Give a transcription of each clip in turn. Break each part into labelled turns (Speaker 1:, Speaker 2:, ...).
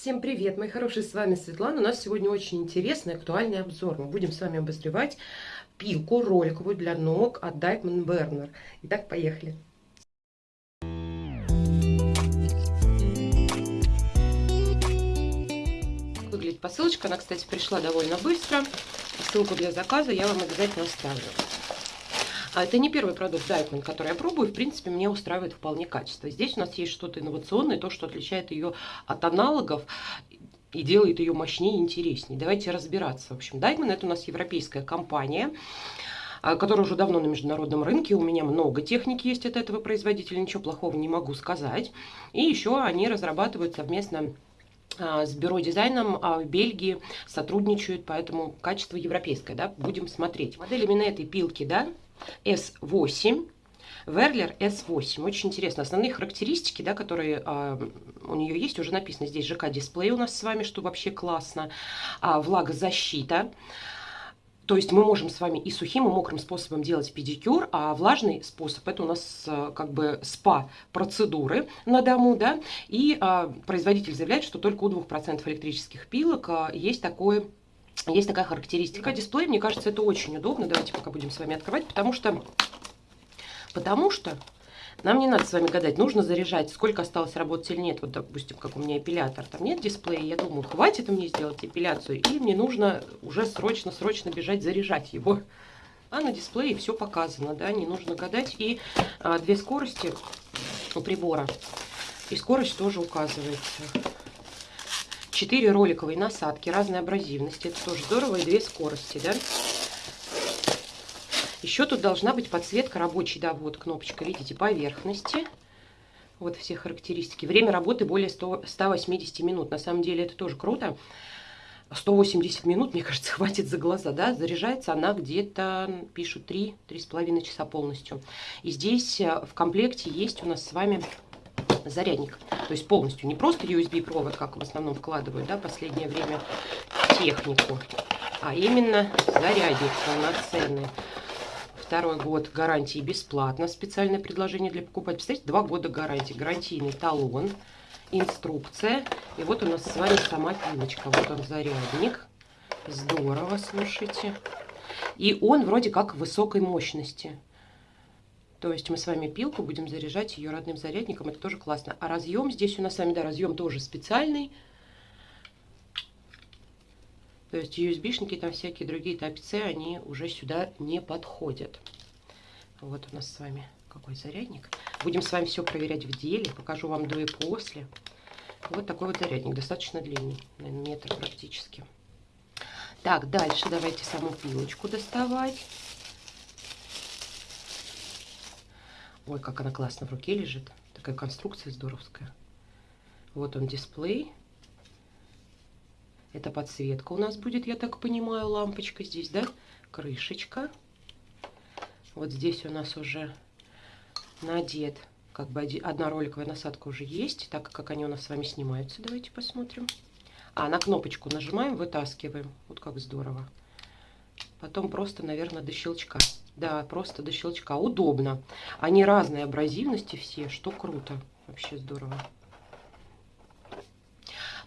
Speaker 1: Всем привет, мои хорошие, с вами Светлана. У нас сегодня очень интересный, актуальный обзор. Мы будем с вами обозревать пилку роликовую для ног от Dyckman Burner. Итак, поехали. Выглядит посылочка, она, кстати, пришла довольно быстро. Ссылку для заказа я вам обязательно оставлю. А это не первый продукт Дайкман, который я пробую. В принципе, мне устраивает вполне качество. Здесь у нас есть что-то инновационное, то, что отличает ее от аналогов и делает ее мощнее и интереснее. Давайте разбираться. В общем, Дайкман это у нас европейская компания а, которая уже давно на международном рынке. У меня много техники есть от этого производителя, ничего плохого не могу сказать. И еще они разрабатывают совместно а, с бюро дизайном в Бельгии сотрудничают, поэтому качество европейское, да, будем смотреть. Модель именно этой пилки, да, S8. Верлер S8. Очень интересно. Основные характеристики, да, которые а, у нее есть, уже написано здесь ЖК-дисплей у нас с вами, что вообще классно. А, влагозащита. То есть мы можем с вами и сухим, и мокрым способом делать педикюр, а влажный способ это у нас а, как бы спа-процедуры на дому, да. И а, производитель заявляет, что только у 2% электрических пилок а, есть такое есть такая характеристика. Дисплей, мне кажется, это очень удобно. Давайте пока будем с вами открывать, потому что, потому что нам не надо с вами гадать, нужно заряжать, сколько осталось работать или нет. Вот, допустим, как у меня эпилятор, там нет дисплея, я думаю, хватит мне сделать эпиляцию, или мне нужно уже срочно-срочно бежать заряжать его. А на дисплее все показано, да, не нужно гадать. И а, две скорости у прибора, и скорость тоже указывается. 4 роликовые насадки разной абразивности. Это тоже здорово. И две скорости, да. Еще тут должна быть подсветка рабочей, да, вот кнопочка, видите, поверхности. Вот все характеристики. Время работы более 100, 180 минут. На самом деле это тоже круто. 180 минут, мне кажется, хватит за глаза, да, заряжается она где-то, пишут, 3-3,5 часа полностью. И здесь э, в комплекте есть у нас с вами зарядник. То есть полностью, не просто USB-провод, как в основном вкладывают, да, последнее время технику, а именно зарядник полноценный. Второй год гарантии бесплатно. Специальное предложение для покупателей. Представляете, два года гарантии. Гарантийный талон, инструкция. И вот у нас с вами сама пилочка. Вот он зарядник. Здорово, слушайте. И он вроде как высокой мощности. То есть мы с вами пилку будем заряжать ее родным зарядником. Это тоже классно. А разъем здесь у нас с вами, да, разъем тоже специальный. То есть USB-шники, там всякие другие Type-C, они уже сюда не подходят. Вот у нас с вами какой зарядник. Будем с вами все проверять в деле. Покажу вам до и после. Вот такой вот зарядник. Достаточно длинный. Наверное, метр практически. Так, дальше давайте саму пилочку доставать. Ой, как она классно в руке лежит. Такая конструкция здоровская. Вот он дисплей. Это подсветка у нас будет, я так понимаю, лампочка здесь, да? Крышечка. Вот здесь у нас уже надет, как бы одна роликовая насадка уже есть, так как они у нас с вами снимаются. Давайте посмотрим. А, на кнопочку нажимаем, вытаскиваем. Вот как здорово. Потом просто, наверное, до щелчка. Да, просто до щелчка. Удобно. Они разные абразивности все, что круто. Вообще здорово.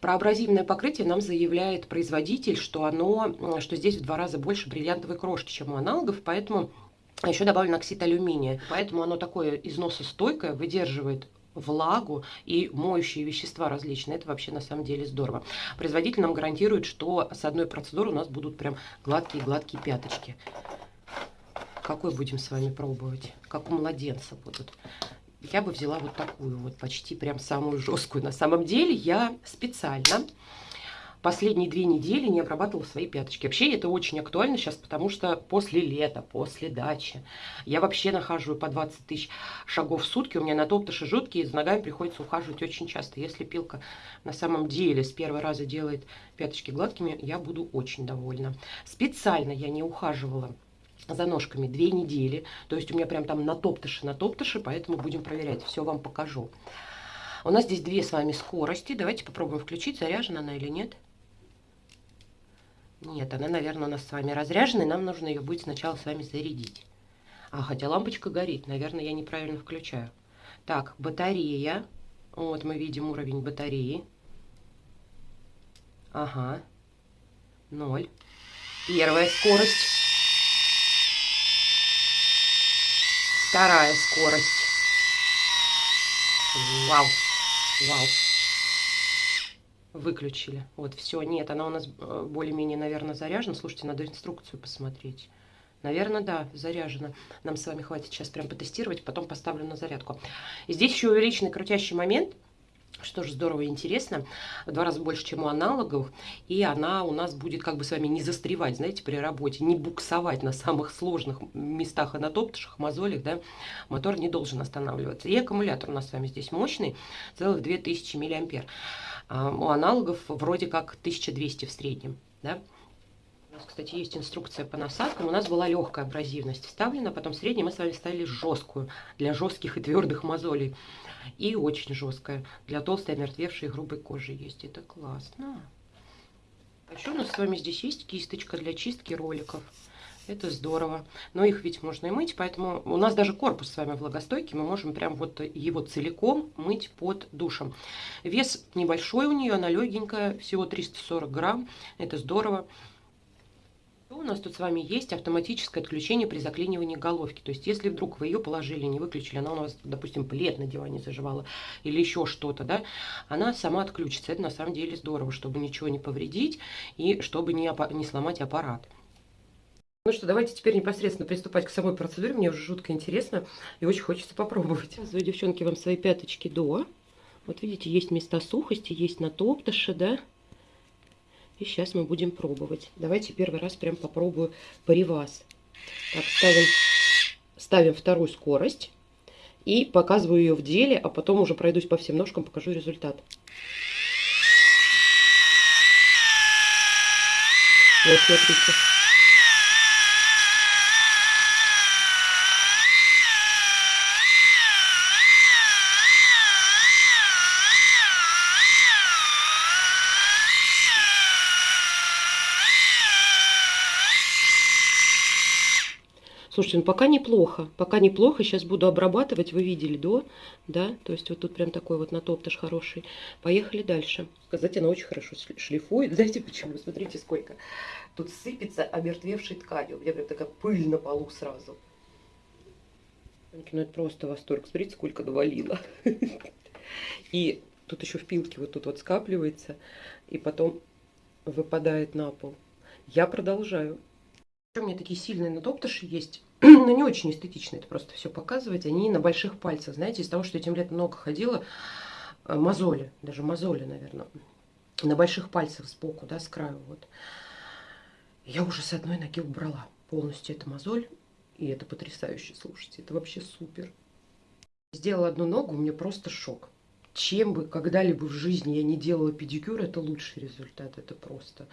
Speaker 1: Про абразивное покрытие нам заявляет производитель, что, оно, что здесь в два раза больше бриллиантовой крошки, чем у аналогов, поэтому еще добавлен оксид алюминия. Поэтому оно такое износостойкое, выдерживает влагу и моющие вещества различные. Это вообще на самом деле здорово. Производитель нам гарантирует, что с одной процедуры у нас будут прям гладкие-гладкие пяточки. Какой будем с вами пробовать? Как у младенца будут. Я бы взяла вот такую вот, почти прям самую жесткую. На самом деле я специально последние две недели не обрабатывала свои пяточки. Вообще это очень актуально сейчас, потому что после лета, после дачи, я вообще нахожу по 20 тысяч шагов в сутки. У меня на топтыши жуткие, за ногами приходится ухаживать очень часто. Если пилка на самом деле с первого раза делает пяточки гладкими, я буду очень довольна. Специально я не ухаживала за ножками две недели. То есть у меня прям там на топтыши, на топтыши, поэтому будем проверять. Все вам покажу. У нас здесь две с вами скорости. Давайте попробуем включить, заряжена она или нет. Нет, она, наверное, у нас с вами разряжена, и нам нужно ее будет сначала с вами зарядить. А, хотя лампочка горит, наверное, я неправильно включаю. Так, батарея. Вот мы видим уровень батареи. Ага. Ноль. Первая скорость. Вторая скорость. Вау. Вау. Выключили. Вот, все. Нет, она у нас э, более-менее, наверное, заряжена. Слушайте, надо инструкцию посмотреть. Наверное, да, заряжена. Нам с вами хватит сейчас прям потестировать, потом поставлю на зарядку. Здесь еще увеличенный крутящий момент – что же здорово и интересно, в два раза больше, чем у аналогов, и она у нас будет как бы с вами не застревать, знаете, при работе, не буксовать на самых сложных местах анатоптышах, мозолях, да, мотор не должен останавливаться. И аккумулятор у нас с вами здесь мощный, целых 2000 миллиампер. А у аналогов вроде как 1200 в среднем, да. Нас, кстати, есть инструкция по насадкам. У нас была легкая абразивность вставлена, потом средней мы с вами ставили жесткую для жестких и твердых мозолей. И очень жесткая. Для толстой, омертвевшей грубой кожи есть. Это классно. А еще у нас с вами здесь есть кисточка для чистки роликов. Это здорово. Но их ведь можно и мыть, поэтому у нас даже корпус с вами влагостойкий. Мы можем прям вот его целиком мыть под душем. Вес небольшой у нее, она легенькая, всего 340 грамм. Это здорово. У нас тут с вами есть автоматическое отключение при заклинивании головки. То есть, если вдруг вы ее положили, не выключили, она у вас, допустим, плед на диване заживала или еще что-то, да, она сама отключится. Это на самом деле здорово, чтобы ничего не повредить и чтобы не, не сломать аппарат. Ну что, давайте теперь непосредственно приступать к самой процедуре. Мне уже жутко интересно и очень хочется попробовать. Показываю, девчонки, вам свои пяточки до. Вот видите, есть места сухости, есть натоптыши, да. И сейчас мы будем пробовать. Давайте первый раз прям попробую паривас. Так, ставим, ставим вторую скорость. И показываю ее в деле, а потом уже пройдусь по всем ножкам, покажу результат. Вот, смотрите. Слушайте, ну пока неплохо. Пока неплохо. Сейчас буду обрабатывать. Вы видели до, да? То есть вот тут прям такой вот натоптыш хороший. Поехали дальше. Сказать, она очень хорошо шлифует. Знаете почему? Смотрите, сколько. Тут сыпется омертвевшей тканью. У меня прям такая пыль на полу сразу. Ну это просто восторг. Смотрите, сколько навалило. И тут еще в пилке вот тут вот скапливается. И потом выпадает на пол. Я продолжаю. У меня такие сильные надоптыши есть, но не очень эстетично это просто все показывать. Они на больших пальцах, знаете, из-за того, что этим летом много ходила, э, мозоли, даже мозоли, наверное, на больших пальцах сбоку, да, с краю, вот. Я уже с одной ноги убрала полностью эту мозоль, и это потрясающе, слушайте, это вообще супер. Сделала одну ногу, у меня просто шок. Чем бы когда-либо в жизни я не делала педикюр, это лучший результат, это просто...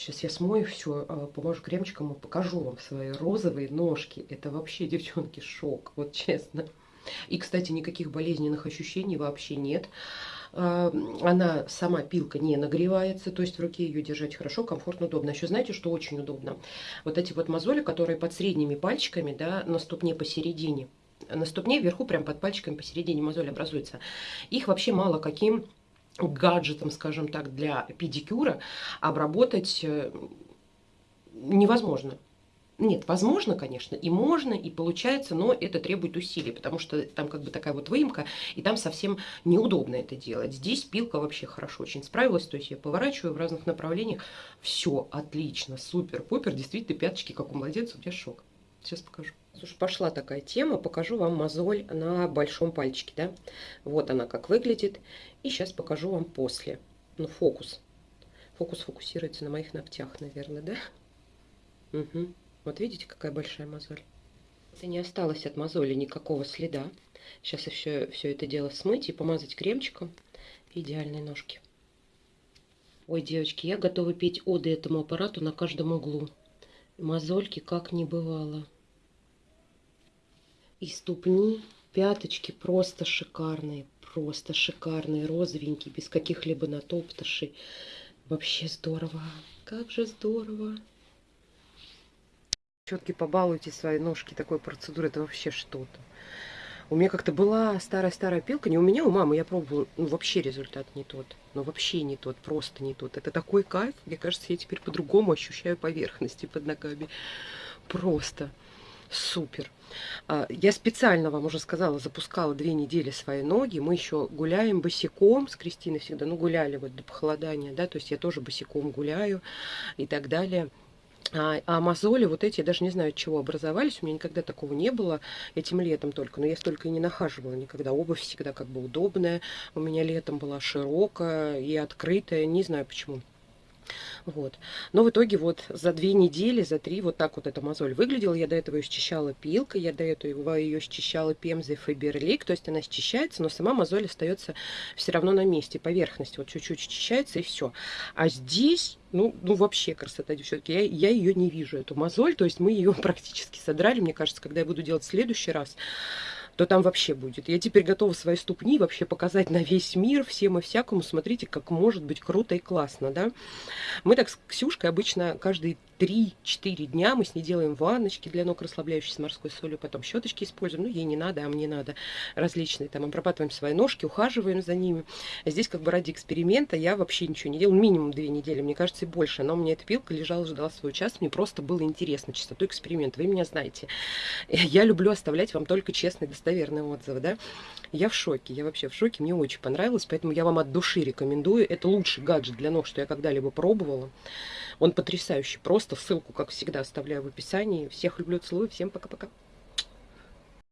Speaker 1: Сейчас я смою все, а, поможу кремчиком и покажу вам свои розовые ножки. Это вообще, девчонки, шок, вот честно. И, кстати, никаких болезненных ощущений вообще нет. А, она сама пилка не нагревается, то есть в руке ее держать хорошо, комфортно, удобно. Еще знаете, что очень удобно? Вот эти вот мозоли, которые под средними пальчиками, да, на ступне посередине, на ступне вверху, прям под пальчиками посередине мозоль образуется. Их вообще мало каким гаджетом, скажем так, для педикюра обработать э, невозможно. Нет, возможно, конечно, и можно, и получается, но это требует усилий, потому что там как бы такая вот выемка, и там совсем неудобно это делать. Здесь пилка вообще хорошо очень справилась, то есть я поворачиваю в разных направлениях, все отлично, супер, попер, действительно пяточки, как у младенца, у тебя шок. Сейчас покажу. Слушай, пошла такая тема, покажу вам мозоль на большом пальчике, да. Вот она как выглядит. И сейчас покажу вам после. Ну, фокус. Фокус фокусируется на моих ногтях, наверное, да? Угу. Вот видите, какая большая мозоль? Это не осталось от мозоли никакого следа. Сейчас еще все это дело смыть и помазать кремчиком. Идеальные ножки. Ой, девочки, я готова петь оды этому аппарату на каждом углу. Мозольки как не бывало. И ступни, пяточки просто шикарные, просто шикарные, розовенькие, без каких-либо натоптышей. Вообще здорово, как же здорово. Четки побалуйте свои ножки такой процедурой, это вообще что-то. У меня как-то была старая-старая пилка, не у меня, у мамы, я пробовала, ну вообще результат не тот. Ну вообще не тот, просто не тот. Это такой кайф, мне кажется, я теперь по-другому ощущаю поверхности под ногами. Просто супер. А, я специально вам уже сказала, запускала две недели свои ноги. Мы еще гуляем босиком с Кристиной всегда. Ну, гуляли вот до похолодания, да, то есть я тоже босиком гуляю и так далее. А, а мозоли вот эти, я даже не знаю, от чего образовались, у меня никогда такого не было, этим летом только, но я столько и не нахаживала никогда, обувь всегда как бы удобная, у меня летом была широкая и открытая, не знаю почему. Вот. Но в итоге вот за две недели, за три вот так вот эта мозоль выглядела. Я до этого ее счищала пилкой, я до этого ее счищала пемзой Фаберлик. То есть она счищается, но сама мозоль остается все равно на месте, поверхность. Вот чуть-чуть счищается и все. А здесь ну, ну вообще красота, девчонки. Я, я ее не вижу, эту мозоль. То есть мы ее практически содрали. Мне кажется, когда я буду делать в следующий раз, то там вообще будет. Я теперь готова свои ступни вообще показать на весь мир, всем и всякому. Смотрите, как может быть круто и классно, да. Мы так с Ксюшкой обычно каждый 3-4 дня мы с ней делаем ванночки для ног, расслабляющие с морской солью, потом щеточки используем, ну, ей не надо, а мне надо, различные, там, обрабатываем свои ножки, ухаживаем за ними. Здесь, как бы, ради эксперимента я вообще ничего не делала, минимум 2 недели, мне кажется, и больше, но у меня эта пилка лежала, ждала свой час, мне просто было интересно, чистоту эксперимента, вы меня знаете. Я люблю оставлять вам только честные, достоверные отзывы, да. Я в шоке, я вообще в шоке, мне очень понравилось, поэтому я вам от души рекомендую, это лучший гаджет для ног, что я когда-либо пробовала. Он потрясающий, просто ссылку, как всегда, оставляю в описании. Всех люблю, целую, всем пока-пока.